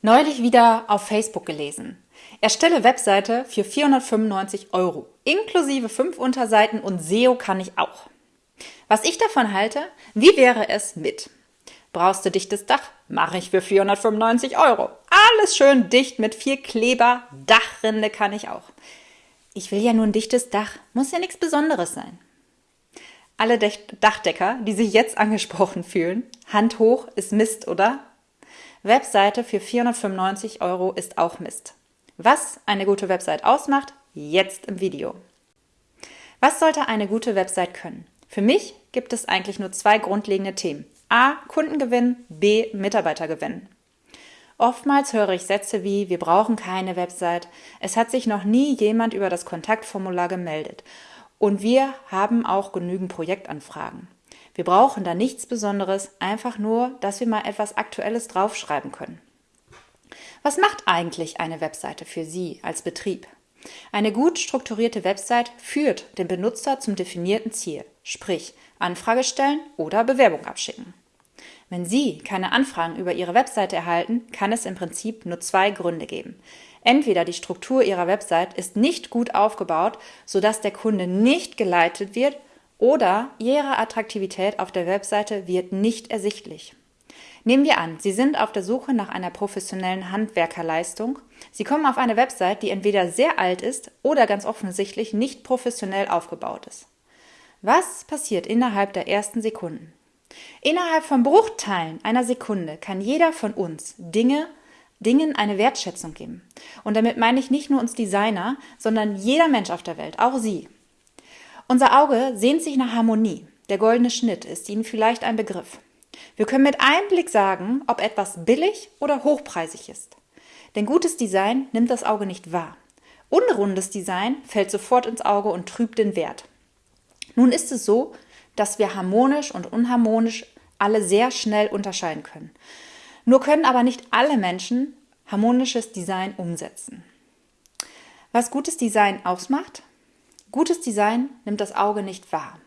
Neulich wieder auf Facebook gelesen. Erstelle Webseite für 495 Euro, inklusive fünf Unterseiten und SEO kann ich auch. Was ich davon halte, wie wäre es mit? Brauchst du dichtes Dach? Mache ich für 495 Euro. Alles schön dicht mit viel Kleber, Dachrinde kann ich auch. Ich will ja nur ein dichtes Dach, muss ja nichts Besonderes sein. Alle Dachdecker, die sich jetzt angesprochen fühlen, Hand hoch ist Mist, oder? Webseite für 495 Euro ist auch Mist. Was eine gute Website ausmacht, jetzt im Video. Was sollte eine gute Website können? Für mich gibt es eigentlich nur zwei grundlegende Themen. A. Kundengewinn, B. Mitarbeitergewinn. Oftmals höre ich Sätze wie wir brauchen keine Website, es hat sich noch nie jemand über das Kontaktformular gemeldet und wir haben auch genügend Projektanfragen. Wir brauchen da nichts Besonderes, einfach nur, dass wir mal etwas Aktuelles draufschreiben können. Was macht eigentlich eine Webseite für Sie als Betrieb? Eine gut strukturierte Website führt den Benutzer zum definierten Ziel, sprich Anfrage stellen oder Bewerbung abschicken. Wenn Sie keine Anfragen über Ihre Webseite erhalten, kann es im Prinzip nur zwei Gründe geben. Entweder die Struktur Ihrer Website ist nicht gut aufgebaut, sodass der Kunde nicht geleitet wird oder Ihre Attraktivität auf der Webseite wird nicht ersichtlich. Nehmen wir an, Sie sind auf der Suche nach einer professionellen Handwerkerleistung. Sie kommen auf eine Website, die entweder sehr alt ist oder ganz offensichtlich nicht professionell aufgebaut ist. Was passiert innerhalb der ersten Sekunden? Innerhalb von Bruchteilen einer Sekunde kann jeder von uns Dinge, Dingen eine Wertschätzung geben. Und damit meine ich nicht nur uns Designer, sondern jeder Mensch auf der Welt, auch Sie. Unser Auge sehnt sich nach Harmonie. Der goldene Schnitt ist Ihnen vielleicht ein Begriff. Wir können mit einem Blick sagen, ob etwas billig oder hochpreisig ist. Denn gutes Design nimmt das Auge nicht wahr. Unrundes Design fällt sofort ins Auge und trübt den Wert. Nun ist es so, dass wir harmonisch und unharmonisch alle sehr schnell unterscheiden können. Nur können aber nicht alle Menschen harmonisches Design umsetzen. Was gutes Design ausmacht? Gutes Design nimmt das Auge nicht wahr.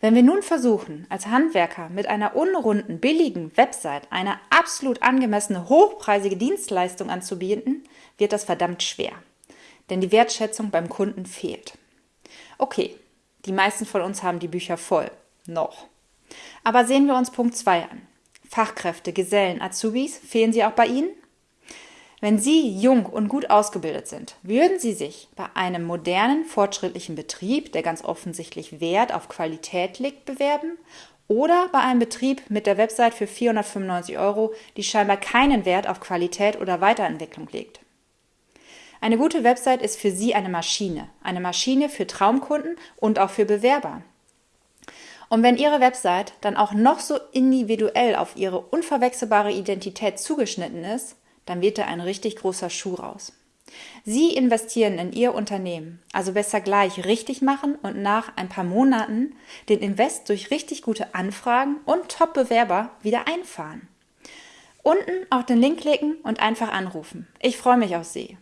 Wenn wir nun versuchen, als Handwerker mit einer unrunden, billigen Website eine absolut angemessene, hochpreisige Dienstleistung anzubieten, wird das verdammt schwer. Denn die Wertschätzung beim Kunden fehlt. Okay, die meisten von uns haben die Bücher voll. Noch. Aber sehen wir uns Punkt 2 an. Fachkräfte, Gesellen, Azubis, fehlen sie auch bei Ihnen? Wenn Sie jung und gut ausgebildet sind, würden Sie sich bei einem modernen, fortschrittlichen Betrieb, der ganz offensichtlich Wert auf Qualität legt, bewerben? Oder bei einem Betrieb mit der Website für 495 Euro, die scheinbar keinen Wert auf Qualität oder Weiterentwicklung legt? Eine gute Website ist für Sie eine Maschine, eine Maschine für Traumkunden und auch für Bewerber. Und wenn Ihre Website dann auch noch so individuell auf Ihre unverwechselbare Identität zugeschnitten ist, dann wird da ein richtig großer Schuh raus. Sie investieren in Ihr Unternehmen, also besser gleich richtig machen und nach ein paar Monaten den Invest durch richtig gute Anfragen und Top-Bewerber wieder einfahren. Unten auf den Link klicken und einfach anrufen. Ich freue mich auf Sie.